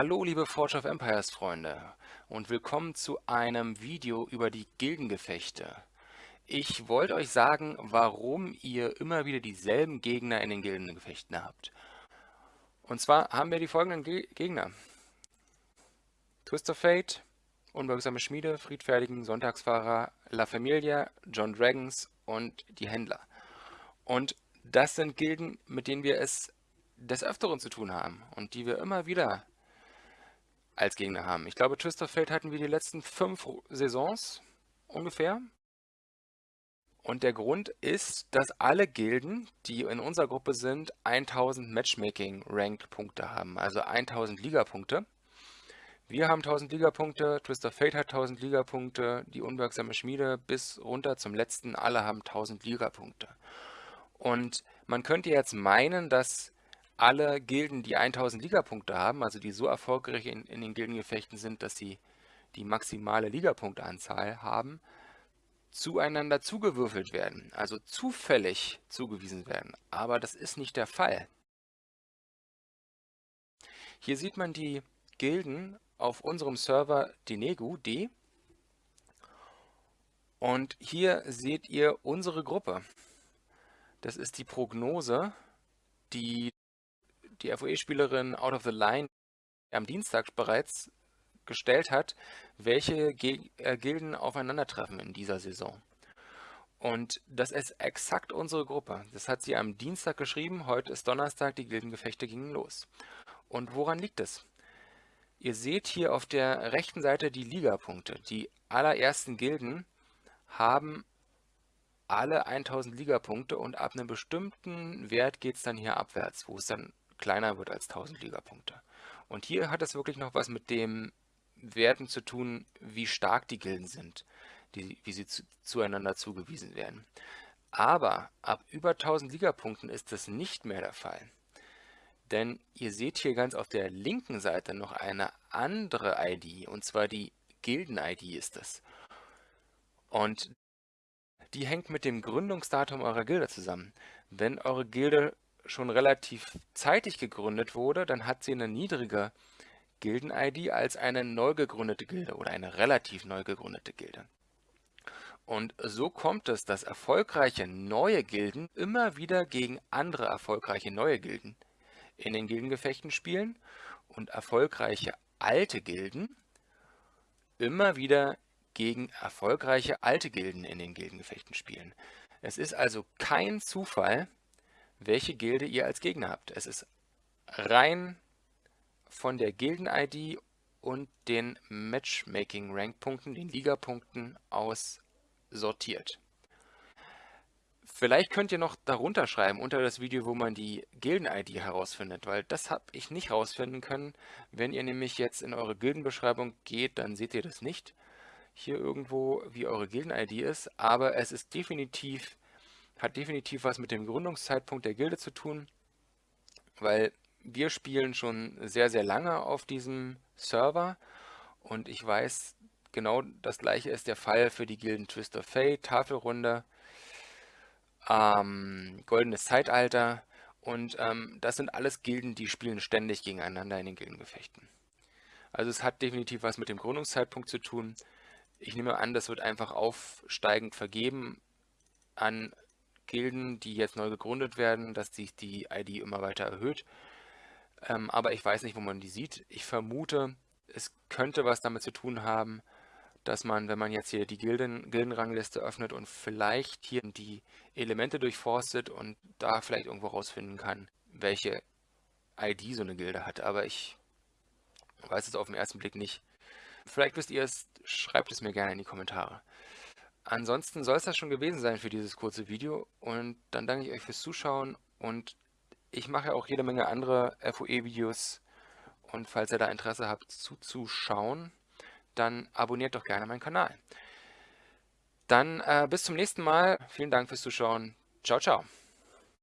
Hallo liebe Forge of Empires Freunde und willkommen zu einem Video über die Gildengefechte. Ich wollte euch sagen, warum ihr immer wieder dieselben Gegner in den Gildengefechten habt. Und zwar haben wir die folgenden Ge Gegner. Twist of Fate, Unbeugsame Schmiede, Friedfertigen, Sonntagsfahrer, La Familia, John Dragons und die Händler. Und das sind Gilden, mit denen wir es des Öfteren zu tun haben und die wir immer wieder als Gegner haben. Ich glaube, Twist of Fate hatten wir die letzten fünf Saisons ungefähr. Und der Grund ist, dass alle Gilden, die in unserer Gruppe sind, 1000 Matchmaking-Ranked-Punkte haben, also 1000 Liga-Punkte. Wir haben 1000 Liga-Punkte, Twist of Fate hat 1000 Liga-Punkte, die unwirksame Schmiede bis runter zum letzten, alle haben 1000 Liga-Punkte. Und man könnte jetzt meinen, dass alle Gilden, die 1000 Ligapunkte haben, also die so erfolgreich in, in den Gildengefechten sind, dass sie die maximale Ligapunkteanzahl haben, zueinander zugewürfelt werden, also zufällig zugewiesen werden. Aber das ist nicht der Fall. Hier sieht man die Gilden auf unserem Server Dinegu D. Und hier seht ihr unsere Gruppe. Das ist die Prognose, die die FOE-Spielerin Out of the Line am Dienstag bereits gestellt hat, welche Ge äh, Gilden aufeinandertreffen in dieser Saison. Und das ist exakt unsere Gruppe. Das hat sie am Dienstag geschrieben, heute ist Donnerstag, die Gildengefechte gingen los. Und woran liegt es? Ihr seht hier auf der rechten Seite die Ligapunkte. Die allerersten Gilden haben alle 1000 Ligapunkte und ab einem bestimmten Wert geht es dann hier abwärts, wo es dann kleiner wird als 1000 Ligapunkte. Und hier hat es wirklich noch was mit dem Werten zu tun, wie stark die Gilden sind, die, wie sie zu, zueinander zugewiesen werden. Aber ab über 1000 Ligapunkten ist das nicht mehr der Fall. Denn ihr seht hier ganz auf der linken Seite noch eine andere ID, und zwar die Gilden-ID ist das. Und die hängt mit dem Gründungsdatum eurer Gilde zusammen. Wenn eure Gilde schon relativ zeitig gegründet wurde, dann hat sie eine niedrige Gilden-ID als eine neu gegründete Gilde oder eine relativ neu gegründete Gilde. Und so kommt es, dass erfolgreiche neue Gilden immer wieder gegen andere erfolgreiche neue Gilden in den Gildengefechten spielen und erfolgreiche alte Gilden immer wieder gegen erfolgreiche alte Gilden in den Gildengefechten spielen. Es ist also kein Zufall, welche Gilde ihr als Gegner habt. Es ist rein von der Gilden-ID und den Matchmaking-Rank-Punkten, den Liga-Punkten aus sortiert. Vielleicht könnt ihr noch darunter schreiben, unter das Video, wo man die Gilden-ID herausfindet, weil das habe ich nicht herausfinden können. Wenn ihr nämlich jetzt in eure Gildenbeschreibung geht, dann seht ihr das nicht hier irgendwo, wie eure Gilden-ID ist, aber es ist definitiv hat definitiv was mit dem Gründungszeitpunkt der Gilde zu tun, weil wir spielen schon sehr, sehr lange auf diesem Server und ich weiß, genau das gleiche ist der Fall für die Gilden Twist of Fate, Tafelrunde, ähm, Goldenes Zeitalter und ähm, das sind alles Gilden, die spielen ständig gegeneinander in den Gildengefechten. Also es hat definitiv was mit dem Gründungszeitpunkt zu tun. Ich nehme an, das wird einfach aufsteigend vergeben an Gilden, die jetzt neu gegründet werden, dass sich die ID immer weiter erhöht. Ähm, aber ich weiß nicht, wo man die sieht. Ich vermute, es könnte was damit zu tun haben, dass man, wenn man jetzt hier die Gilden, Gildenrangliste öffnet und vielleicht hier die Elemente durchforstet und da vielleicht irgendwo rausfinden kann, welche ID so eine Gilde hat. Aber ich weiß es auf den ersten Blick nicht. Vielleicht wisst ihr es, schreibt es mir gerne in die Kommentare. Ansonsten soll es das schon gewesen sein für dieses kurze Video und dann danke ich euch fürs Zuschauen und ich mache auch jede Menge andere FOE-Videos und falls ihr da Interesse habt zuzuschauen, dann abonniert doch gerne meinen Kanal. Dann äh, bis zum nächsten Mal. Vielen Dank fürs Zuschauen. Ciao, ciao.